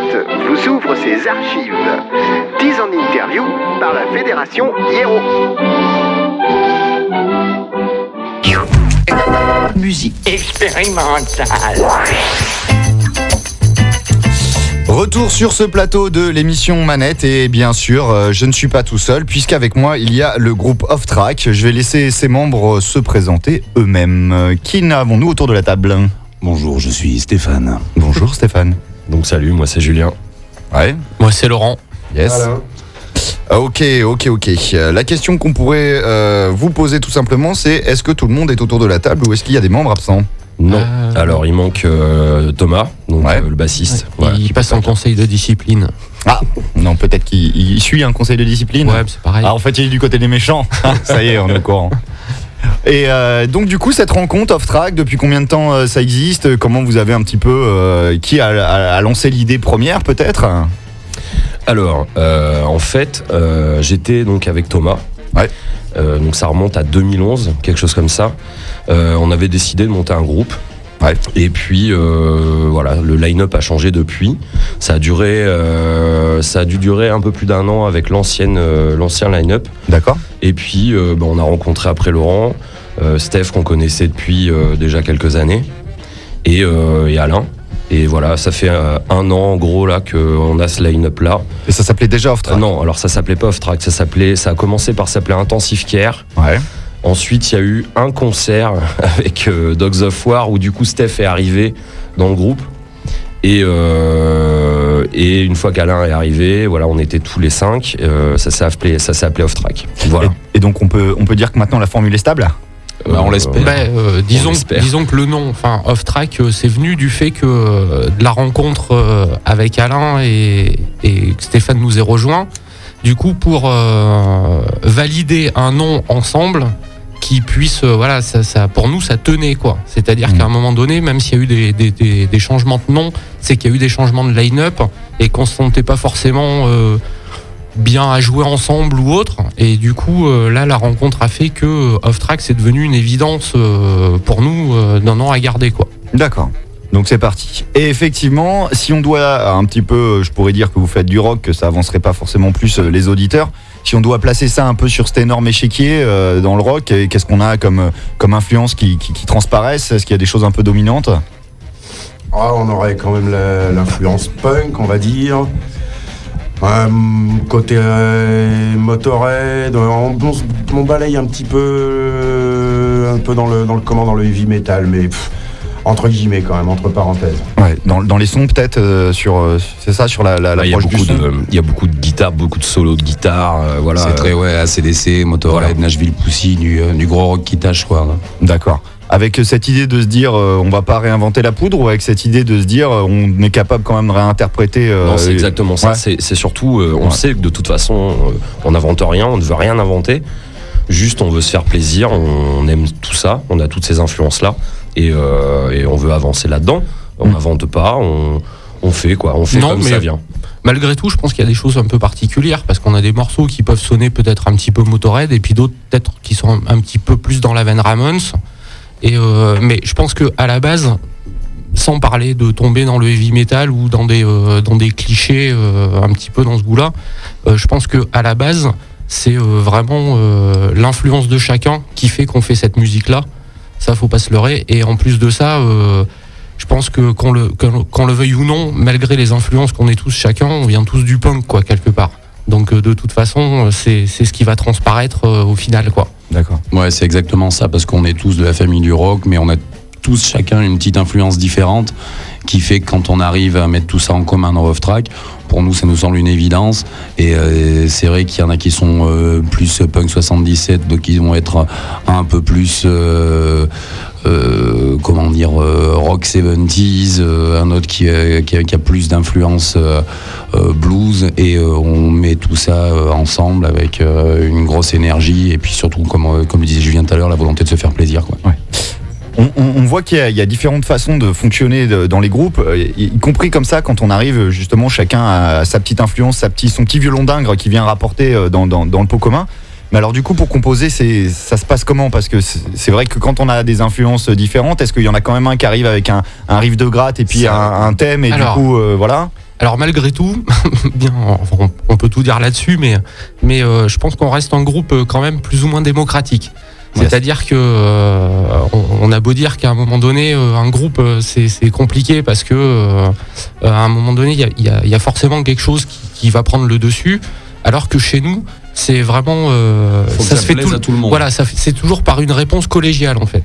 Vous ouvre ses archives. 10 en interview par la Fédération Hiero. Musique expérimentale. Retour sur ce plateau de l'émission Manette et bien sûr, euh, je ne suis pas tout seul puisqu'avec moi il y a le groupe Off Track. Je vais laisser ses membres se présenter eux-mêmes. Euh, Qui n'avons-nous autour de la table? Bonjour, je suis Stéphane. Bonjour Stéphane. Donc salut, moi c'est Julien. Ouais. Moi, c'est Laurent. Yes. Ah, Ok, ok, ok. La question qu'on pourrait euh, vous poser tout simplement, c'est est-ce que tout le monde est autour de la table ou est-ce qu'il y a des membres absents? Non. Euh, Alors il manque euh, Thomas, donc Ouais. euh, le bassiste. il Voilà, passe en conseil de discipline. Ah, non, peut-être qu'il il suit un conseil de discipline. Ouais, c'est pareil. Ah, en fait, il est du côté des méchants. ça y est, on est au courant. Et euh, donc, du coup, cette rencontre off-track, depuis combien de temps euh, ça existe? Comment vous avez un petit peu. euh, qui a, a- a lancé l'idée première, peut-être? Alors, en fait, j'étais donc avec Thomas. Ouais. Donc ça remonte à 2011, quelque chose comme ça. On avait décidé de monter un groupe. Ouais. Et puis euh, voilà, le line-up a changé depuis. Ça a duré, euh, ça a dû durer un peu plus d'un an avec l'ancienne, euh, l'ancien line-up. D'accord. Et puis, bah, on a rencontré après Laurent, Steph qu'on connaissait depuis déjà quelques années, et, et Alain. Et voilà, ça fait un an en gros là qu'on a ce line-up là. Et ça s'appelait déjà off-track Euh, non, alors ça s'appelait pas Off Track, ça s'appelait, ça a commencé par s'appeler Intensive Care. Ouais. Ensuite, il y a eu un concert avec euh, Dogs of War où du coup Steph est arrivé dans le groupe. Et, euh, et une fois qu'Alain est arrivé, voilà, on était tous les cinq. euh, ça s'est appelé, ça s'est appelé Off Track. Voilà. Et, et donc, on peut, on peut dire que maintenant la formule est stable Bah, on l'espère. Bah, euh, disons, disons que le nom, enfin off track, euh, c'est venu du fait que euh, de la rencontre euh, avec Alain et, et que Stéphane nous ait rejoint. Du coup, pour euh, valider un nom ensemble qui puisse, euh, voilà, ça, ça- pour nous, ça tenait quoi. C'est-à-dire Mhm. qu'à un moment donné, même s'il y a eu des, des- des- des changements de nom, c'est qu'il y a eu des changements de line-up et qu'on se sentait pas forcément euh, bien à jouer ensemble ou autre. Et du coup, euh, là, la rencontre a fait que Off Track, c'est devenu une évidence euh, pour nous d'un an à garder, quoi. D'accord. Donc c'est parti. Et effectivement, si on doit un petit peu, je pourrais dire que vous faites du rock, que ça avancerait pas forcément plus les auditeurs. Si on doit placer ça un peu sur cet énorme échiquier euh, dans le rock, et qu'est-ce qu'on a comme, comme influence qui, qui, qui transparaissent? Est-ce qu'il y a des choses un peu dominantes? Ah, on aurait quand même l'influence punk, on va dire. Euh, côté euh, Motorhead, on, on balaye un petit peu, euh, un peu dans le, dans le comment, dans le heavy metal, mais pff, entre guillemets quand même, entre parenthèses. Ouais, dans, dans les sons peut-être euh, sur, euh, c'est ça, sur la, la, Ouais, il y a l'approche du beaucoup son? de, il y a beaucoup de beaucoup de solos de guitare, euh, voilà. C'est très, ouais, ACDC, Motorhead, Voilà. Nashville Pussy, du, euh, du gros rock qui tâche, quoi. là. D'accord. Avec cette idée de se dire, euh, on va pas réinventer la poudre, ou avec cette idée de se dire, euh, on est capable quand même de réinterpréter. euh, Non, c'est exactement ça. ouais. C'est c'est surtout, euh, on Ouais. sait que de toute façon, euh, on n'invente rien, on ne veut rien inventer. Juste, on veut se faire plaisir, on aime tout ça, on a toutes ces influences-là, et, euh, et on veut avancer là-dedans. On Mm. n'invente pas, on, on fait quoi, on fait Non, comme mais- ça vient. Malgré tout, je pense qu'il y a des choses un peu particulières parce qu'on a des morceaux qui peuvent sonner peut-être un petit peu Motorhead et puis d'autres peut-être qui sont un, petit peu plus dans la veine Ramones. Euh, mais je pense que à la base, sans parler de tomber dans le heavy metal ou dans des euh, clichés euh, un petit peu dans ce goût-là, je pense que à la base, c'est vraiment l'influence de chacun qui fait qu'on fait cette musique-là. Ça, faut pas se leurrer. Et en plus de ça. Je pense que qu'on le, qu'on- qu'on le veuille ou non, malgré les influences qu'on est tous chacun, on vient tous du punk, quoi, quelque part. Donc euh, de toute façon, euh, c'est c'est ce qui va transparaître euh, au final, quoi. D'accord. Ouais, c'est exactement ça, parce qu'on est tous de la famille du rock, mais on a tous chacun une petite influence différente qui fait que quand on arrive à mettre tout ça en commun dans Off Track, pour nous, ça nous semble une évidence. Et euh, c'est vrai qu'il y en a qui sont euh, plus punk 77, d'autres qui vont être un peu plus, euh, euh, comment dire, euh, rock 70s, euh, un autre qui, a- plus d'influence blues. Et on met tout ça ensemble avec une grosse énergie. Et puis surtout, comme, le disait Julien tout à l'heure, la volonté de se faire plaisir. On, voit qu'il y, a- différentes façons de fonctionner dans les groupes, y, compris comme ça quand on arrive justement chacun a sa petite influence, son petit violon d'ingre qui vient rapporter dans le pot commun. Mais alors du coup pour composer, ça se passe comment? Parce que c'est vrai que quand on a des influences différentes, est-ce qu'il y en a quand même un qui arrive avec un, un riff de gratte et puis un, un thème et Alors, du coup euh, voilà? Alors malgré tout, bien, on, on peut tout dire là-dessus, mais, mais euh, je pense qu'on reste un groupe euh, quand même plus ou moins démocratique. C'est-à-dire que euh, on, a beau dire qu'à un moment donné, un groupe c'est compliqué parce que euh, à un moment donné, il y a, il y a- il y a forcément quelque chose qui, qui va prendre le dessus, alors que chez nous, c'est vraiment euh, ça, ça se fait tout, à tout le monde. Voilà, ça fait- c'est toujours par une réponse collégiale en fait.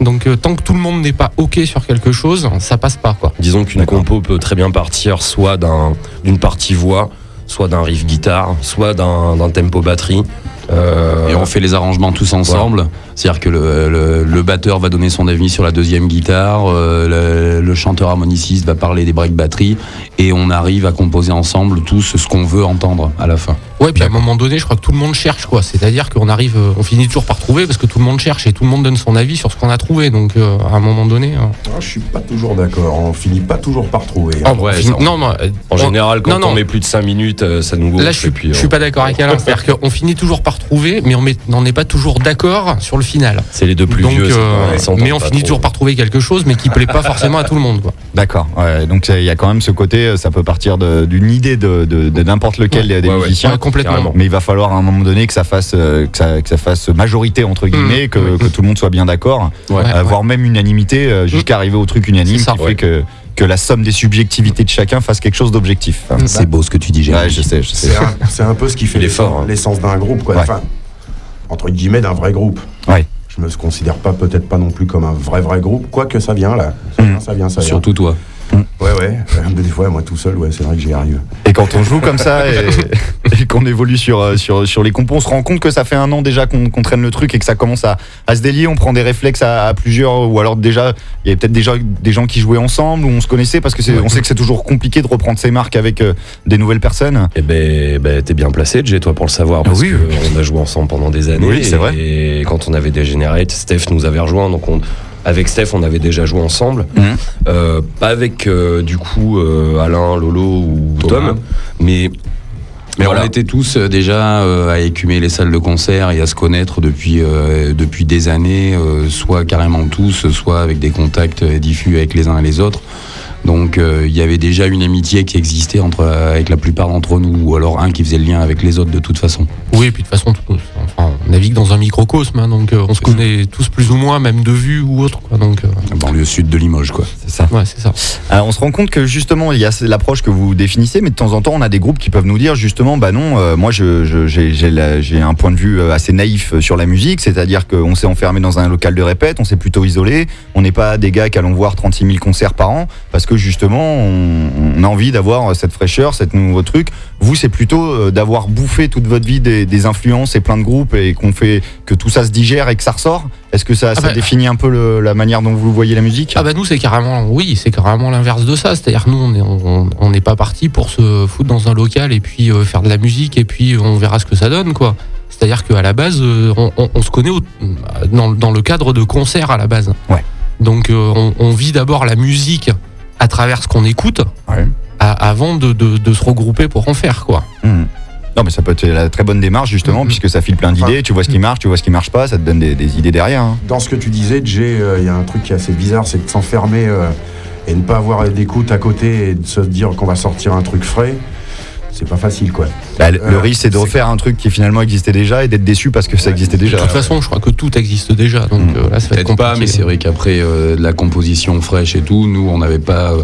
Donc euh, tant que tout le monde n'est pas ok sur quelque chose, ça passe pas quoi. Disons qu'une compo peut très bien partir soit d'un- d'une partie voix, soit d'un riff guitare, soit d'un d'un tempo batterie. Euh, Et on fait les arrangements tous ensemble. C'est-à-dire que le, le- le batteur va donner son avis sur la deuxième guitare, euh, le, le chanteur harmoniciste va parler des breaks batterie, et on arrive à composer ensemble tous ce qu'on veut entendre à la fin. Ouais, puis à un moment donné, je crois que tout le monde cherche, quoi. C'est-à-dire qu'on arrive, euh, on finit toujours par trouver parce que tout le monde cherche et tout le monde donne son avis sur ce qu'on a trouvé. Donc, euh, à un moment donné. euh, Ah, je suis pas toujours d'accord. On finit pas toujours par trouver. oh, ouais, on non, non, En on- général, quand non, non. on met plus de 5 minutes, ça nous gonfle. Là, je suis, puis, je suis pas d'accord avec Alain. C'est-à-dire qu'on finit toujours par trouver, mais on met- on n'est pas toujours d'accord sur le final. C'est les deux plus Donc, vieux. euh, mais on finit trop. toujours par trouver quelque chose, mais qui plaît pas forcément à tout le monde. D'accord. Ouais, donc il y a quand même ce côté, euh, ça peut partir d'une idée de, de- de n'importe lequel des Ouais, musiciens. Ouais, complètement. carrément. Mais il va falloir à un moment donné que ça fasse, euh, que ça, que ça fasse majorité entre guillemets, que, que tout le monde soit bien d'accord, Ouais, ouais. voire même unanimité euh, jusqu'à arriver au truc unanime ça. qui Ouais. fait que, que la somme des subjectivités de chacun fasse quelque chose d'objectif. C'est beau ce que tu dis, Jérémy. Ouais, je sais, je sais. C'est un, peu ce qui fait hein. l'essence d'un groupe, quoi. Ouais. Enfin, entre guillemets, d'un vrai groupe. Ouais. Je me considère pas peut-être pas non plus comme un vrai vrai groupe, quoique ça vient là. Ça vient, ça vient, ça vient. Surtout toi. Ouais, ouais. Mais des fois, moi tout seul, ouais, c'est vrai que j'y arrive. Et quand on joue comme ça et, et qu'on évolue sur, euh, sur, sur les compos, on se rend compte que ça fait un an déjà qu'on traîne le truc et que ça commence à, à se délier. On prend des réflexes à, à plusieurs, ou alors déjà, il y avait peut-être déjà des gens qui jouaient ensemble ou on se connaissait parce que on sait que c'est toujours compliqué de reprendre ses marques avec euh, des nouvelles personnes. Eh ben, ben, t'es bien placé, Jay, toi, pour le savoir, parce Oui. qu'on a joué ensemble pendant des années. Oui, c'est vrai. Et quand on avait Degenerate, Steph nous avait rejoint, donc on, avec Steph, on avait déjà joué ensemble. Mhm. Euh, pas avec, euh, du coup, euh, Alain, Lolo ou Thomas. Tom, mais. Mais voilà. on était tous déjà euh, à écumer les salles de concert et à se connaître depuis, euh, depuis des années, euh, soit carrément tous, soit avec des contacts diffus avec les uns et les autres. Donc euh, il y avait déjà une amitié qui existait entre, avec la plupart d'entre nous, ou alors un qui faisait le lien avec les autres de toute façon. Oui, et puis de toute façon, tout- enfin, on navigue dans un microcosme, hein, donc euh, on se connaît tous plus ou moins, même de vue ou autre, quoi. Donc, euh, Banlieue sud de Limoges, quoi. C'est ça. ouais, c'est ça. Alors, on se rend compte que justement, il y a l'approche que vous définissez, mais de temps en temps, on a des groupes qui peuvent nous dire justement, bah non, euh, moi, je- je- j'ai j'ai la- j'ai un point de vue euh, assez naïf euh, sur la musique, c'est-à-dire qu'on s'est enfermé dans un local de répète, on s'est plutôt isolé, on n'est pas des gars qui allons voir 36 000 concerts par an, parce que justement, on, on a envie d'avoir cette fraîcheur, cette nouveau truc. Vous, c'est plutôt euh, d'avoir bouffé toute votre vie des, des influences et plein de groupes et qu'on fait que tout ça se digère et que ça ressort. Est-ce que ça, Ah ça bah- définit un peu le- la manière dont vous voyez la musique? Ah bah nous c'est carrément oui c'est carrément l'inverse de ça c'est-à-dire nous on est on on n'est pas parti pour se foutre dans un local et puis euh, faire de la musique et puis on verra ce que ça donne quoi c'est-à-dire qu'à la base euh, on, on- on se connaît au- dans, dans le cadre de concerts à la base Ouais. donc euh, on, on vit d'abord la musique à travers ce qu'on écoute Ouais. à- avant de, de- de se regrouper pour en faire quoi Mhm. Non, mais ça peut être la très bonne démarche justement, Mhm. puisque ça file plein d'idées. Tu vois ce qui marche, tu vois ce qui marche pas, ça te donne des, des idées derrière. hein. Dans ce que tu disais, Jay, euh, il y a un truc qui est assez bizarre, c'est de s'enfermer euh, et ne pas avoir d'écoute à côté et de se dire qu'on va sortir un truc frais. C'est pas facile, quoi. Bah, le, le Euh, risque, c'est de refaire un truc qui finalement existait déjà et d'être déçu parce que ça existait déjà. de toute façon je crois que tout existe déjà donc Mhm. euh, là ça va être Peut-être pas, compliqué mais c'est vrai qu'après euh, la composition fraîche et tout, nous, on n'avait pas, euh,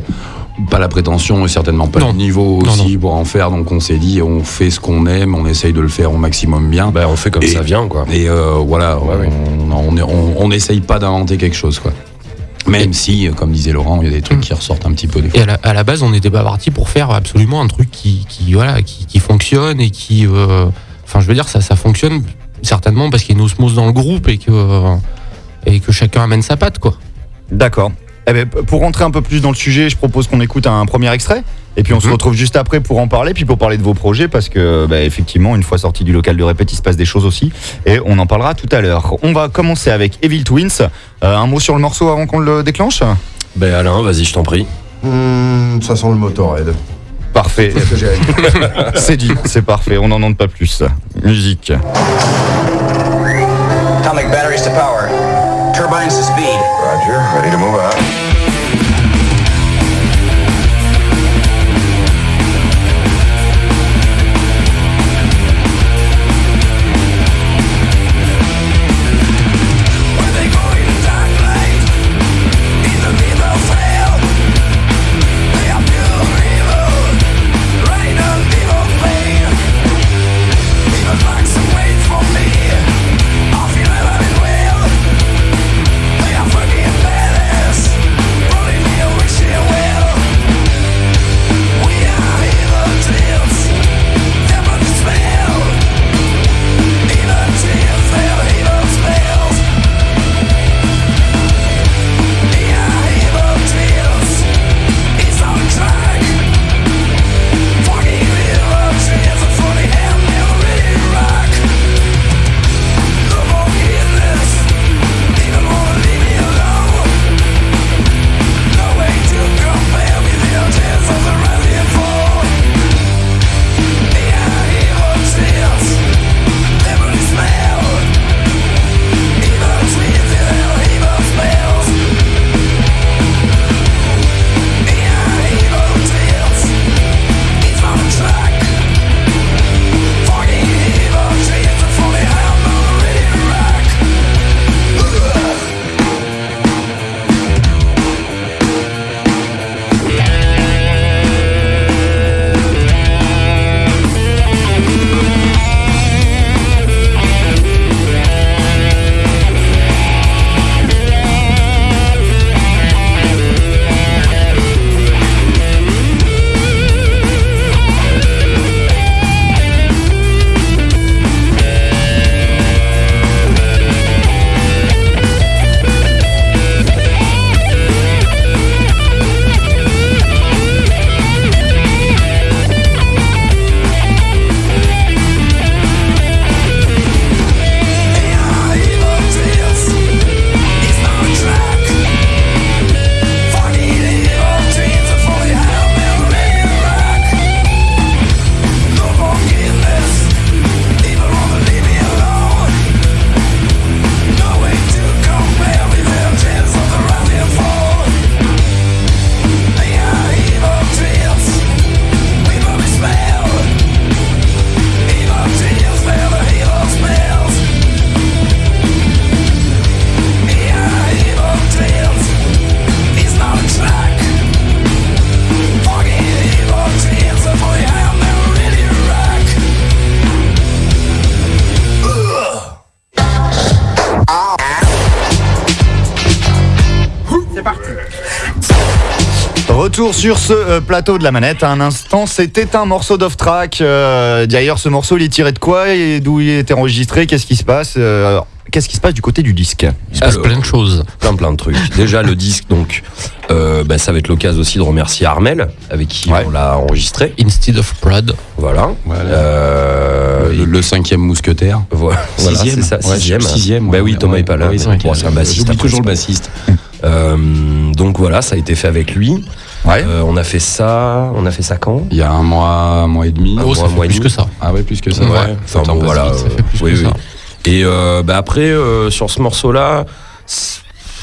pas la prétention et certainement pas Non. le niveau Non, aussi pour en faire. Donc on s'est dit, on fait ce qu'on aime, on essaye de le faire au maximum bien. Ben, on fait comme Et- ça vient, quoi. Et euh, voilà, Ouais, ouais. on- on on on n'essaye pas d'inventer quelque chose, quoi. Même si, euh, comme disait Laurent, il y a des trucs Mm. qui ressortent un petit peu des fois. Et à la, à la base, on n'était pas parti pour faire absolument un truc qui, qui voilà, qui, qui fonctionne et qui, euh, enfin, je veux dire, ça, ça fonctionne certainement parce qu'il y a une osmose dans le groupe et que, euh, et que chacun amène sa patte, quoi. D'accord. Eh ben, p- pour rentrer un peu plus dans le sujet, je propose qu'on écoute un premier extrait. Et puis on se Mhm. retrouve juste après pour en parler, puis pour parler de vos projets, parce que bah, effectivement, une fois sorti du local de répète, il se passe des choses aussi. Et on en parlera tout à l'heure. On va commencer avec Evil Twins. Euh, un mot sur le morceau avant qu'on le déclenche? Ben, Alain, vas-y, je t'en prie. Hmm, ça sent le Motorhead. Parfait. C'est dit, c'est parfait, on n'en demande pas plus. Musique. Atomic batteries to power. Turbines to speed. Roger, ready to move out. Sur ce euh, plateau de la manette. À un instant, c'était un morceau d'off-track. Euh, D'ailleurs, ce morceau, il est tiré de quoi et d'où il était enregistré? Qu'est-ce qui se passe Euh, Qu'est-ce qui se passe du côté du disque? Il se passe Alors. plein de choses. plein plein de trucs. Déjà le disque donc euh, bah, ça va être l'occasion aussi de remercier Armel avec qui Ouais. on l'a enregistré. Instead of Prod. Voilà. Voilà. Euh, le, le cinquième mousquetaire. Voilà, voilà, c'est ça, Ouais, sixième. sixième. Bah ouais, oui, Thomas ouais, est pas là. c'est un bassiste. J'oublie toujours le bassiste. Euh, donc voilà, ça a été fait avec lui. Ouais. Euh, on a fait ça. On a fait ça quand? Il y a un mois, un mois et demi. Oh, ça un fait mois et plus demi. que ça. Ah ouais, plus que ça. Ouais. Ouais. Enfin, bon, voilà. ça fait plus oui, que oui. ça. Et euh, bah après euh, sur ce morceau-là,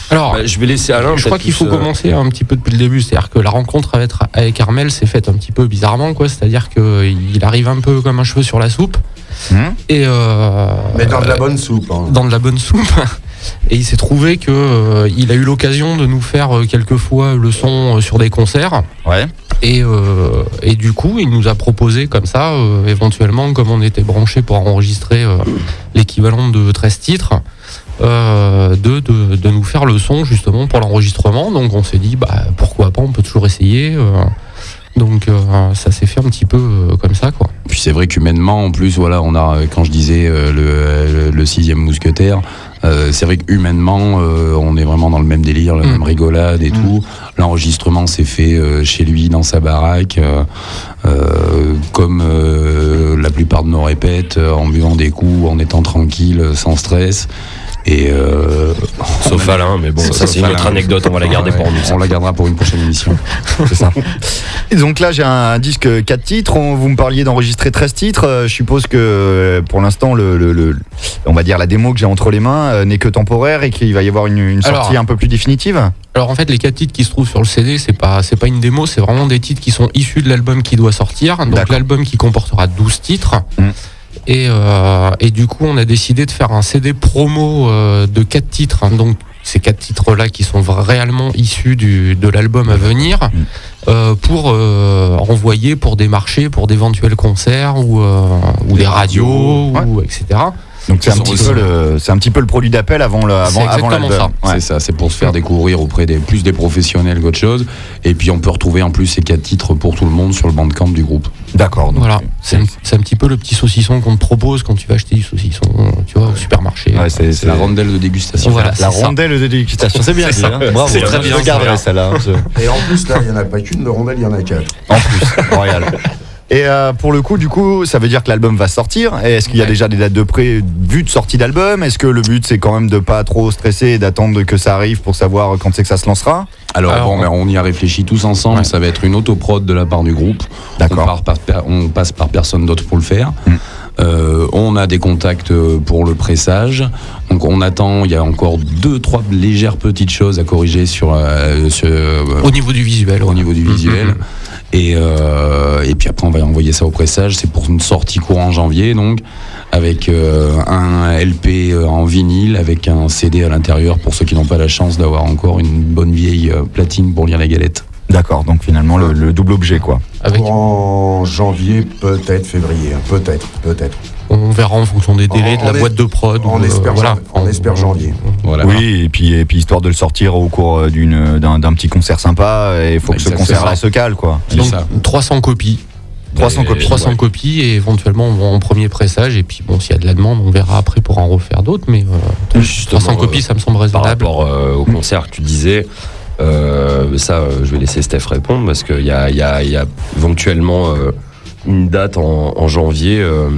Alors, bah, je vais laisser Alain. je crois qu'il faut euh, commencer un petit peu depuis le début. C'est-à-dire que la rencontre avec, avec Armel s'est faite un petit peu bizarrement, quoi. C'est-à-dire qu'il arrive un peu comme un cheveu sur la soupe. Hum Et euh, Mais dans de la bonne soupe. hein. dans de la bonne soupe. Et il s'est trouvé que euh, il a eu l'occasion de nous faire euh, quelques fois le son euh, sur des concerts. Ouais. Et, euh, et du coup, il nous a proposé comme ça, euh, éventuellement, comme on était branché pour enregistrer euh, l'équivalent de 13 titres, de, de, de nous faire le son justement pour l'enregistrement. Donc on s'est dit, bah, pourquoi pas, on peut toujours essayer. donc ça s'est fait un petit peu comme ça, quoi. Puis c'est vrai qu'humainement, en plus, voilà, on a, quand je disais le, le- le sixième mousquetaire, euh, c'est vrai qu'humainement, euh, on est vraiment dans le même délire, la Mm. même rigolade et tout. L'enregistrement s'est fait euh, chez lui, dans sa baraque, comme euh, la plupart de nos répètes, en buvant des coups, en étant tranquille, sans stress. Et euh, Sauf Alain, mais bon, ça c'est une autre anecdote, on va la garder Ouais, pour nous. On la gardera pour une prochaine émission. C'est ça. Et donc là, j'ai un disque 4 titres. On- vous me parliez d'enregistrer 13 titres. Euh, Je suppose que euh, pour l'instant, le, le- le- on va dire la démo que j'ai entre les mains euh, n'est que temporaire et qu'il va y avoir une, une sortie Alors- un peu plus définitive. Alors en fait, les quatre titres qui se trouvent sur le CD, c'est pas c'est pas une démo, c'est vraiment des titres qui sont issus de l'album qui doit sortir. Donc l'album qui comportera 12 titres. Mm. Et, euh, et du coup, on a décidé de faire un CD promo euh, de quatre titres. hein. donc ces quatre titres-là qui sont réellement issus du, de l'album à venir Mm. euh, pour envoyer pour des marchés, pour d'éventuels concerts ou, ou des, radios, Ouais. etc. Donc c'est un, petit peu le- c'est un petit peu le produit d'appel avant le C'est avant, avant l'album. ça. Ouais. C'est ça, c'est pour se faire découvrir auprès des plus des professionnels qu'autre chose. Et puis on peut retrouver en plus ces quatre titres pour tout le monde sur le bandcamp du groupe. D'accord. donc, Voilà, c'est un, c'est un petit peu le petit saucisson qu'on te propose quand tu vas acheter du saucisson, tu vois, au supermarché. ouais, c'est C'est la rondelle de dégustation. Voilà, la rondelle de dégustation. C'est bien dit. hein. Bravo. C'est très je bien, ça. celle-là. hein, je- Et en plus, là, il n'y en a pas qu'une de rondelle, il y en a quatre. En plus, royal. Et euh, pour le coup, du coup, ça veut dire que l'album va sortir. Est-ce qu'il y a Ouais. déjà des dates de prévues de sortie d'album? Est-ce que le but c'est quand même de pas trop stresser et d'attendre que ça arrive pour savoir quand c'est que ça se lancera? Alors, Alors, bon, mais on y a réfléchi tous ensemble. Ouais. Ça va être une autoprod de la part du groupe. On, D'accord. on passe par personne d'autre pour le faire. Mm. Euh, on a des contacts euh, pour le pressage. Donc on attend. Il y a encore deux, trois légères petites choses à corriger sur, euh, sur, euh, Au niveau du visuel. au ouais. niveau du visuel. Et, euh, et puis après, on va envoyer ça au pressage. C'est pour une sortie courant janvier, donc, avec euh, un LP euh, en vinyle, avec un CD à l'intérieur pour ceux qui n'ont pas la chance d'avoir encore une bonne vieille platine pour lire la galette. D'accord. Donc finalement le, le double objet quoi. Avec, En janvier, peut-être février. hein, Peut-être, peut-être. On verra en fonction des délais de la boîte de prod. on ou, euh, espère voilà. jan- on espère janvier. Voilà. Oui, et puis, et puis histoire de le sortir au cours euh, d'une- d'un d'un petit concert sympa, et il faut que ce concert-là se cale quoi. Donc ça. 300 copies. 300 Et- copies. 300 copies et éventuellement on va en premier pressage et puis bon s'il y a de la demande on verra après pour en refaire d'autres mais euh, Justement, 300 euh, copies ça me semble Par raisonnable. rapport euh, au concert que tu disais, euh, ça, euh, je vais laisser Steph répondre parce qu'il y a, il y, a, il y a éventuellement euh, une date en, en janvier. euh,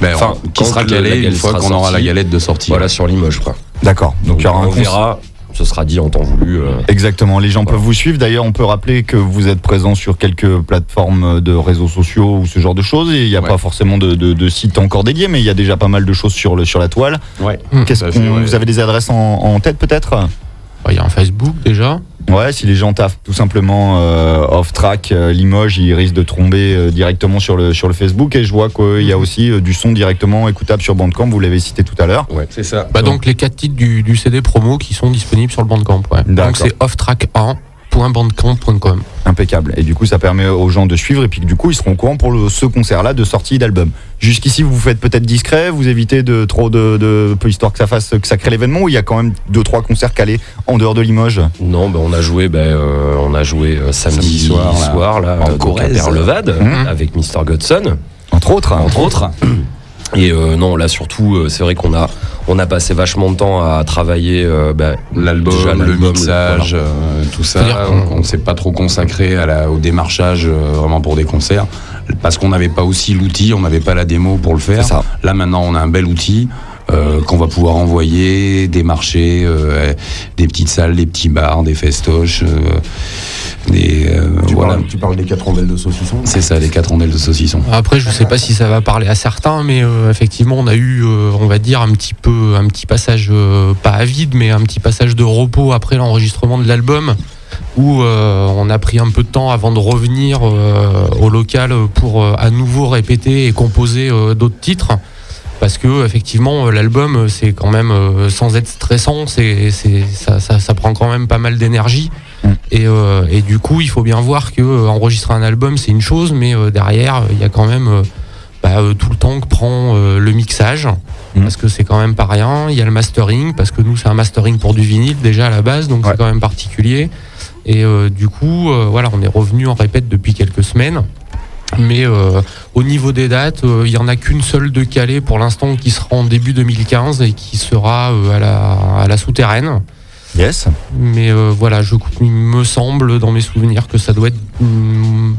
Ben, Enfin, qui sera le- la calé une fois qu'on aura la galette de sortie. voilà, sur Limoges, quoi. D'accord. Donc il y aura un on verra, ce sera dit en temps voulu. euh. Exactement, les gens Voilà. peuvent vous suivre. D'ailleurs, on peut rappeler que vous êtes présent sur quelques plateformes de réseaux sociaux ou ce genre de choses. Et il n'y a Ouais. pas forcément de, de, de site encore dédié, mais il y a déjà pas mal de choses sur, le, sur la toile. Ouais. Qu'est-ce ouais. Vous avez des adresses en, en tête peut-être? Il y a un Facebook déjà. Ouais, si les gens taffent tout simplement euh, off-track euh, Limoges, ils risquent de tomber euh, directement sur le, sur le Facebook. Et je vois qu'il y a aussi euh, du son directement écoutable sur Bandcamp, vous l'avez cité tout à l'heure. Ouais, c'est ça. Bah donc les quatre titres du, du CD promo qui sont disponibles sur le Bandcamp. Ouais. Donc c'est Off Track 1, www.bandcamp.com. Impeccable. Et du coup, ça permet aux gens de suivre et puis que, du coup, ils seront au courant pour le- ce concert-là de sortie d'album. Jusqu'ici, vous vous faites peut-être discret, vous évitez de trop de, de peu histoire que ça fasse que ça crée l'événement ou il y a quand même deux trois concerts calés en dehors de Limoges? Non, ben on a joué, ben, euh, on a joué euh, samedi, Samedi soir, soir, là, là, en à Corrèze. Perlevade, Mhm. avec Mr. Godson. Entre autres. entre autres. Et euh, non, là surtout, euh, c'est vrai qu'on a, on a passé vachement de temps à travailler euh, bah, L'album, le mixage, euh, tout ça. On ne s'est pas trop consacré à la- au démarchage euh, vraiment pour des concerts parce qu'on n'avait pas aussi l'outil, on n'avait pas la démo pour le faire. Ça. Là maintenant, on a un bel outil. euh, qu'on va pouvoir envoyer, démarcher, euh, des petites salles, des petits bars, des festoches, euh, euh, Tu, voilà. parles, tu parles des quatre rondelles de saucisson C'est ça, des quatre rondelles de saucisson. Après, je sais pas si ça va parler à certains, mais euh, effectivement, on a eu, euh, on va dire, un petit peu, un petit passage, euh, pas à vide, mais un petit passage de repos après l'enregistrement de l'album, où euh, on a pris un peu de temps avant de revenir euh, au local pour euh, à nouveau répéter et composer euh, d'autres titres. Parce que effectivement, l'album, c'est quand même, euh, sans être stressant, c'est, c'est, ça, ça, ça prend quand même pas mal d'énergie. Mm. Et, euh, et du coup, il faut bien voir que euh, enregistrer un album, c'est une chose, mais euh, derrière, il y a quand même bah, tout le temps que prend le mixage, Mm. parce que c'est quand même pas rien. Il y a le mastering, parce que nous, c'est un mastering pour du vinyle déjà à la base, donc Ouais. c'est quand même particulier. Et du coup, voilà, on est revenu en répète depuis quelques semaines. Mais au niveau des dates, il y en a qu'une seule de Calais pour l'instant qui sera en début 2015 et qui sera à la, à la souterraine. Yes. Mais euh, voilà, je, il me semble dans mes souvenirs que ça doit être hum,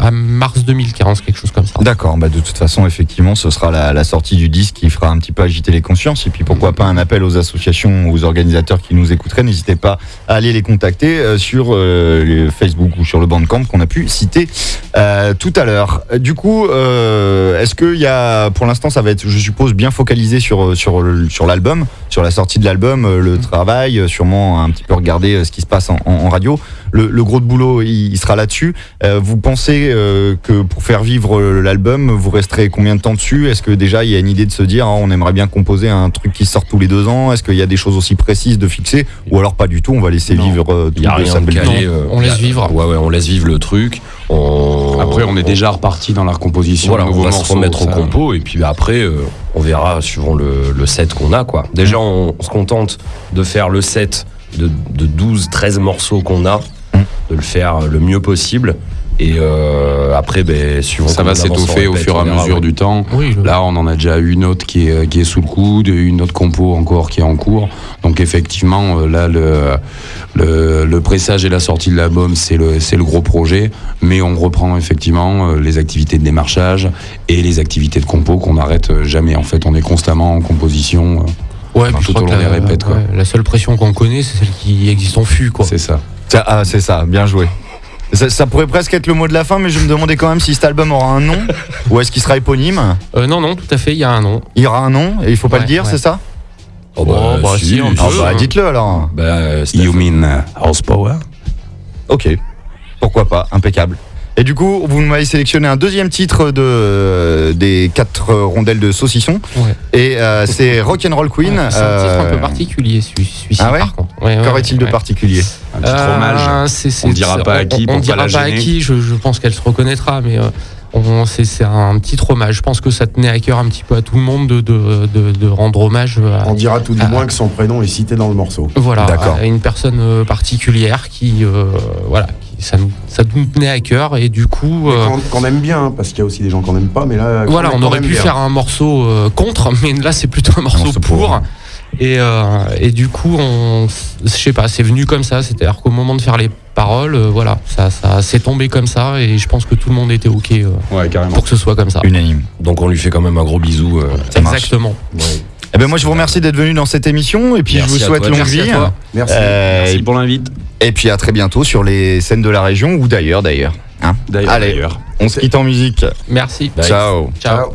à mars 2015, quelque chose comme ça. D'accord, bah de toute façon, effectivement, ce sera la, sortie du disque qui fera un petit peu agiter les consciences. Et puis pourquoi pas un appel aux associations, aux organisateurs qui nous écouteraient. N'hésitez pas à aller les contacter euh, sur euh, Facebook ou sur le Bandcamp qu'on a pu citer euh, tout à l'heure. Du coup, est-ce qu'il y a, pour l'instant, ça va être, je suppose, bien focalisé sur, sur, sur l'album, sur la sortie de l'album, le travail, sûrement un petit peu regarder ce qui se passe en, radio. Le, gros de boulot, il, sera là-dessus. Vous pensez euh, que pour faire vivre euh, l'album, vous resterez combien de temps dessus? Est-ce que déjà il y a une idée de se dire ah, on aimerait bien composer un truc qui sort tous les deux ans? Est-ce qu'il y a des choses aussi précises de fixer? Ou alors pas du tout, on va laisser Non. vivre euh, Il tout n'y a rien de calé. euh, on laisse y a- vivre. Ouais, ouais, on laisse vivre le truc. On- Après, on est déjà reparti dans la recomposition Voilà, on va morceaux. se remettre au compo et puis bah, après, euh, on verra suivant le, le set qu'on a. quoi. Déjà, on, on se contente de faire le set de, de 12, 13 morceaux qu'on a, Mm. de le faire le mieux possible. Et euh, après, ben, suivant Ça va s'étoffer au fur et à mesure ouais. du temps. Oui, Là, on en a déjà une autre qui est, qui est sous le coude, une autre compo encore qui est en cours. Donc effectivement, euh, là, le, le, le pressage et la sortie de l'album, c'est le, c'est le gros projet. Mais on reprend effectivement euh, les activités de démarchage et les activités de compo qu'on n'arrête jamais. En fait, on est constamment en composition. euh, ouais, puis je tout crois au que long la, des répètes, quoi. ouais, la seule pression qu'on connaît, c'est celle qui existe en fût. Quoi. C'est. Ça- ah, c'est ça, bien joué. Ça, ça pourrait presque être le mot de la fin, mais je me demandais quand même si cet album aura un nom ou est-ce qu'il sera éponyme. Euh, non, non, tout à fait, il y a un nom. Il y aura un nom et il faut pas Ouais, le dire, ouais. c'est ça Oh, bah, Oh, bah, si, un Ah peu. bah dites-le alors. Bah, euh, You mean horsepower Ok, pourquoi pas, impeccable. Et du coup, vous m'avez sélectionné un deuxième titre de, des quatre rondelles de saucisson. Ouais. Et euh, c'est Rock'n'Roll Queen. Ouais, c'est un titre un Euh, peu particulier, celui- celui-ci, ah ouais par contre. Est-il de particulier Un petit Euh, hommage. c'est- c'est- On dira pas à qui on- pour On pas dira la pas à qui, je, je pense qu'elle se reconnaîtra, mais euh, on- c'est c'est un petit hommage. Je pense que ça tenait à cœur un petit peu à tout le monde de, de, de- de rendre hommage à, On dira tout du Ah. moins que son prénom est cité dans le morceau. voilà, D'accord. à une personne euh, particulière qui, euh, voilà, qui- ça, nous, ça nous tenait à cœur et du coup. euh, Qu'on qu'on aime bien, hein, parce qu'il y a aussi des gens qu'on n'aime pas, mais là. Voilà, on aurait pu bien. faire un morceau euh, contre, mais là c'est plutôt un morceau, morceau pour. pour. Et, euh, et du coup, on, je sais pas, c'est venu comme ça. C'est-à-dire qu'au moment de faire les paroles, euh, voilà, ça, ça s'est tombé comme ça. Et je pense que tout le monde était ok euh, Ouais, carrément. pour que ce soit comme ça. Unanime. Donc on lui fait quand même un gros bisou. euh, Ça. Exactement. Eh ben moi je vous remercie d'être venu dans cette émission et puis Merci je vous souhaite longue vie. toi. Merci. Euh, Merci pour l'invite. Et puis à très bientôt sur les scènes de la région ou d'ailleurs d'ailleurs. hein. D'ailleurs, Allez, d'ailleurs. on se quitte en musique. Merci. Bye. Ciao. Ciao. Ciao.